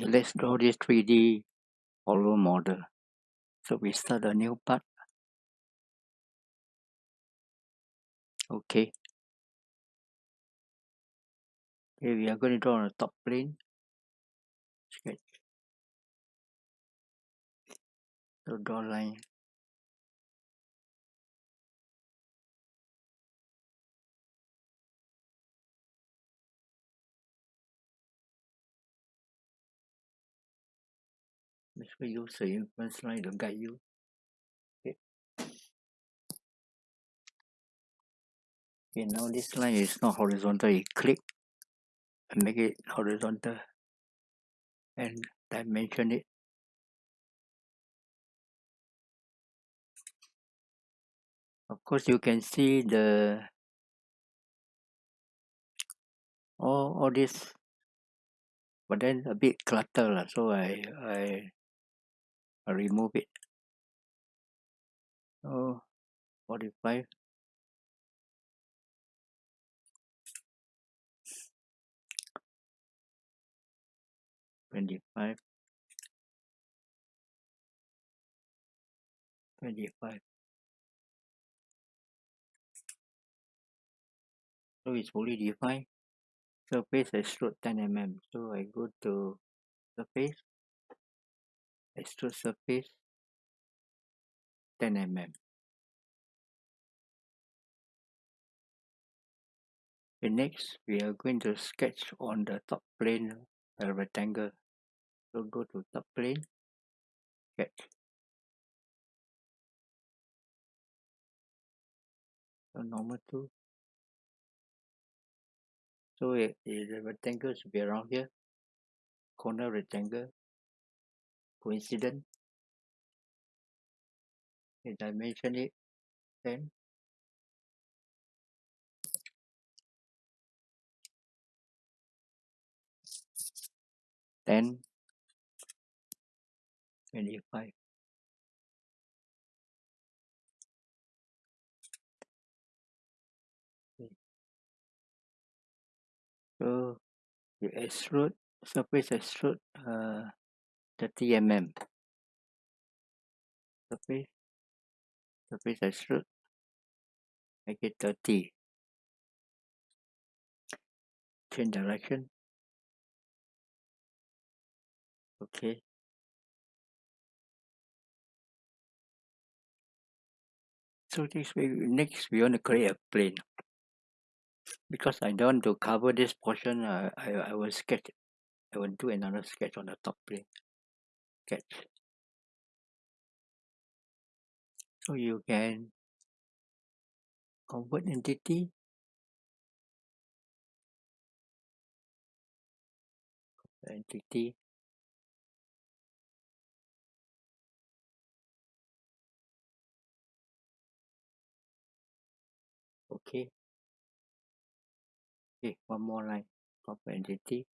Let's draw this 3D hollow model. So we start a new part. Okay. Okay, we are going to draw on the top plane. Sketch. So draw line. You use the inference line to guide you. Okay. Okay, now this line is not horizontal. You click and make it horizontal and dimension it. Of course, you can see the all all this, but then a bit clutter lah. So I I remove it. Oh, 45. Twenty-five, twenty-five. So it's fully defined. Surface extrude 10 mm. So I go to surface, extrude surface 10 mm. Okay, next we are going to sketch on the top plane a rectangle. So go to top plane, sketch. So normal to. So it, it, the rectangle should be around here. Corner rectangle. Coincident. Okay, dimension it 10. Ten, twenty-five. Okay. So you extrude surface extrude uh 30 mm. Surface surface extrude make it 30. Change direction. Okay. So this way next we want to create a plane. Because I don't want to cover this portion, uh, I I will sketch. I will do another sketch on the top plane. Sketch. Oh, so you can oh, convert entity. Entity. Okay. Okay, one more line. Convert entity.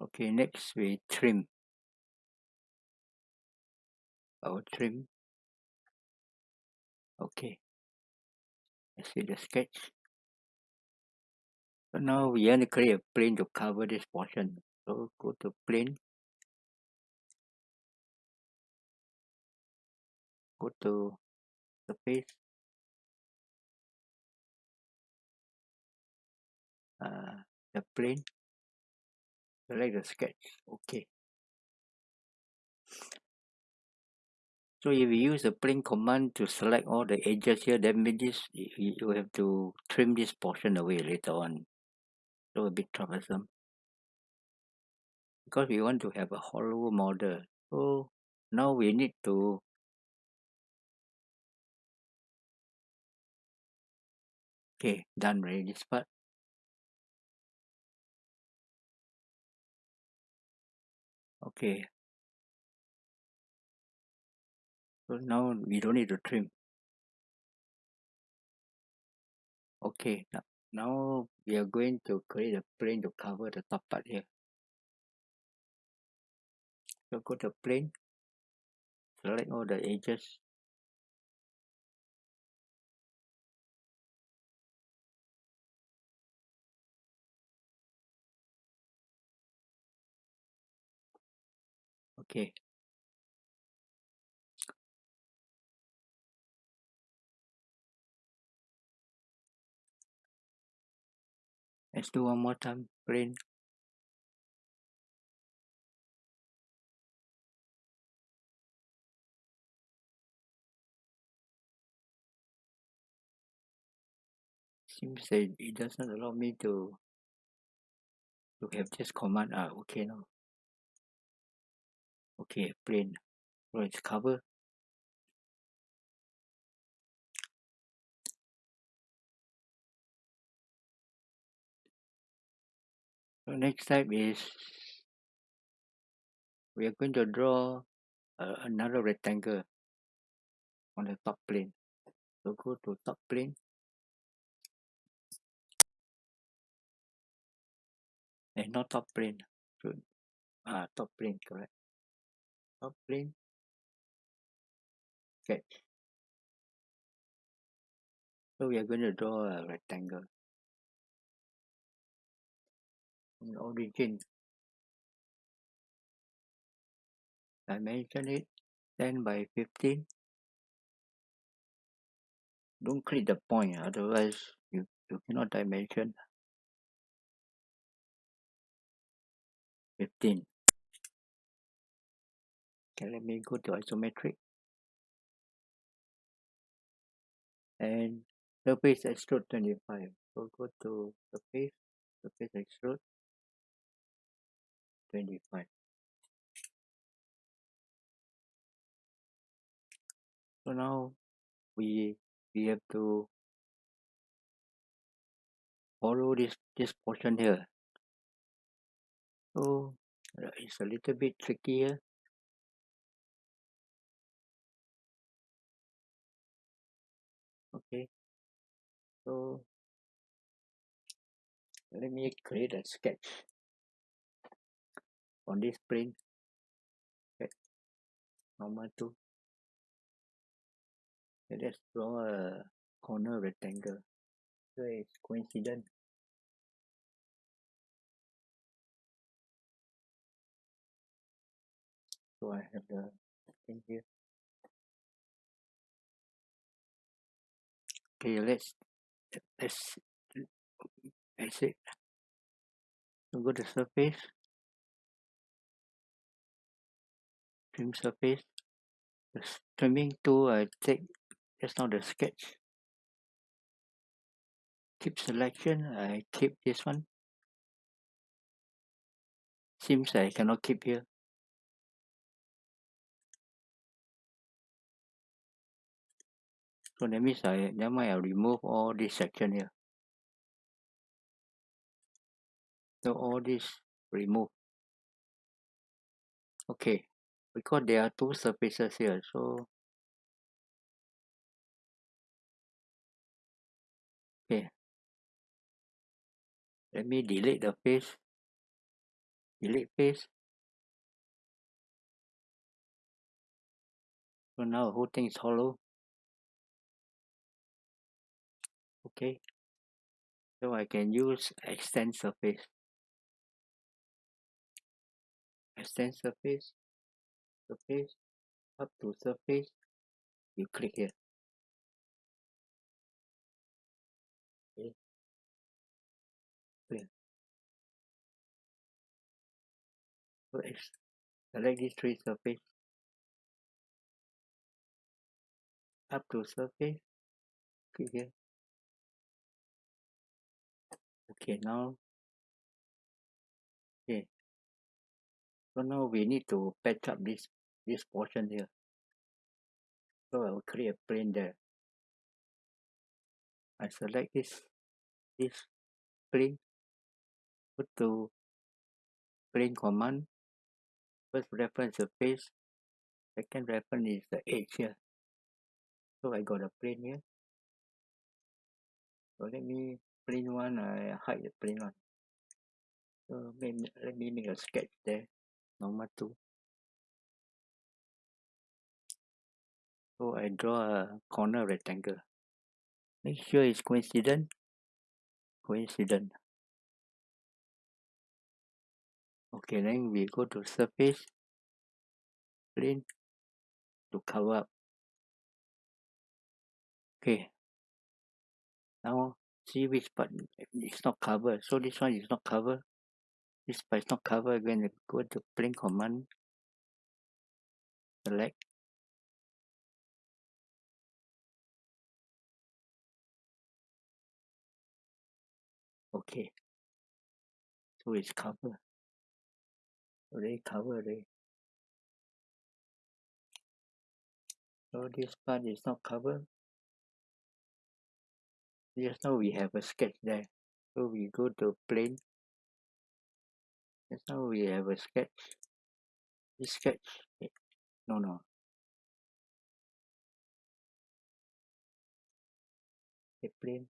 Okay, next we trim. I will trim. Okay. Let's see the sketch. So now we want to create a plane to cover this portion. So go to plane. Go to surface. Uh, the plane. Select the sketch. Okay. So if you use the plane command to select all the edges here, then means this you, you have to trim this portion away later on. So a bit troublesome. Because we want to have a hollow model. So now we need to Okay, done already this part. Okay. So now we don't need to trim. Okay, now, we are going to create a plane to cover the top part here. So go to plane, select all the edges. Okay. Let's do one more time. Plane. Seems that it doesn't allow me to to have this command. Ah, okay now. Okay, plane. So it's cover. So next step is we are going to draw uh, another rectangle on the top plane. So go to top plane. And not top plane. So, ah, top plane, correct. Sketch. So we are going to draw a rectangle. In origin. Dimension it 10 by 15. Don't click the point, otherwise you, you cannot dimension. 15. Okay, let me go to isometric. And surface extrude 25. So go to surface, surface extrude 25. So now we we have to follow this this portion here. So it's a little bit tricky here. Okay. So let me create a sketch on this plane. Okay. Normal to. Let's draw a corner rectangle. So it's coincident. So I have the thing here. Okay, let's let's that's it. Go to surface, trim surface. The trimming tool I take just now the sketch. Keep selection, I keep this one. Seems I cannot keep here. So that means I never mind I remove all this section here. So all this remove. Okay. Because there are two surfaces here, so okay. Let me delete the face. Delete face. So now the whole thing is hollow. Okay. So I can use extend surface. Extend surface. Surface. Up to surface. You click here. Okay. Clear. So select these three surface. Up to surface. Click here. Okay, now okay. So now we need to patch up this this portion here. So I will create a plane there. I select this this plane. Go to plane command. First reference the face. Second reference is the edge here. So I got a plane here. So let me plane one. I hide the plane one. So me, let me make a sketch there. Normal to. So I draw a corner rectangle. Make sure it's coincident. Coincident. Okay, then we go to surface. plane to cover up okay now see which part is not covered. So this one is not covered. This part is not covered you go to plane command select. Okay. So it's covered. Already covered already. So this part is not covered just now we have a sketch there. So we go to plane. Just now we have a sketch. This sketch eh, no no. The plane.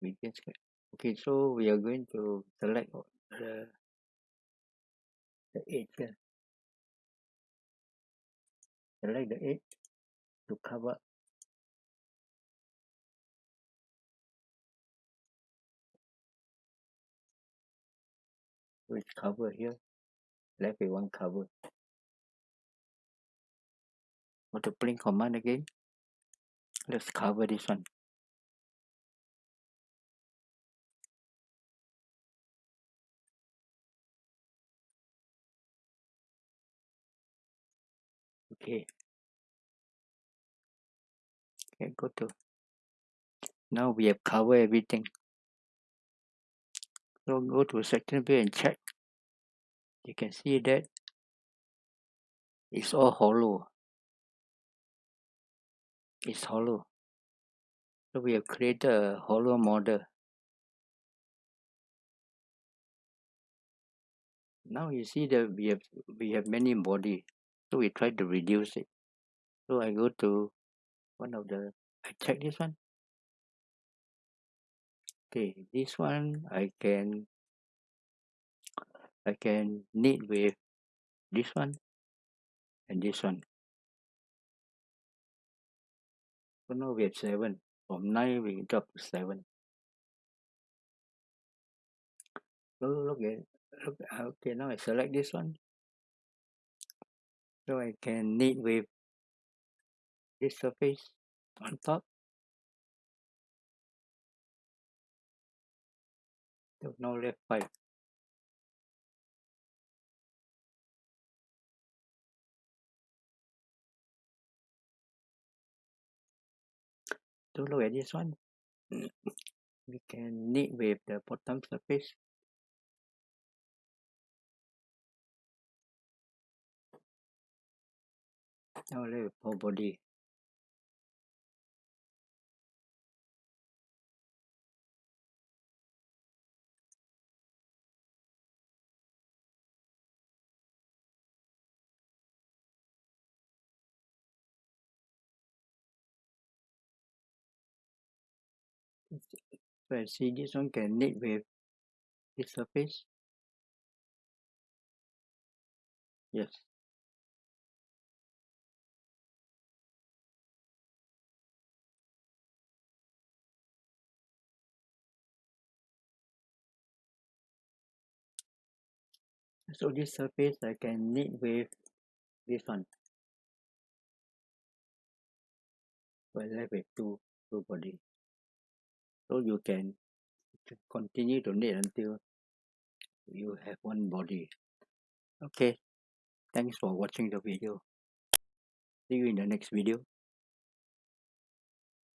We just sketch. Okay so we are going to select the the edge select the edge to cover which cover here. Left with one cover. Go to plane command again? Let's cover this one okay. Okay go to. Now we have covered everything. So go to section view and check. You can see that it's all hollow. It's hollow. So we have created a hollow model. Now you see that we have we have many body so we try to reduce it. So I go to one of the I check this one. Okay this one I can I can knit with this one and this one. So now we have seven. From nine we drop to seven. So look at look okay now I select this one so I can knit with this surface on top. So now left five so look at this one. We can knit with the bottom surface now left with whole body I see this one can knit with this surface yes so this surface I can knit with this one. I left with two two body. So you can continue to knit until you have one body. Okay. Thanks for watching the video. See you in the next video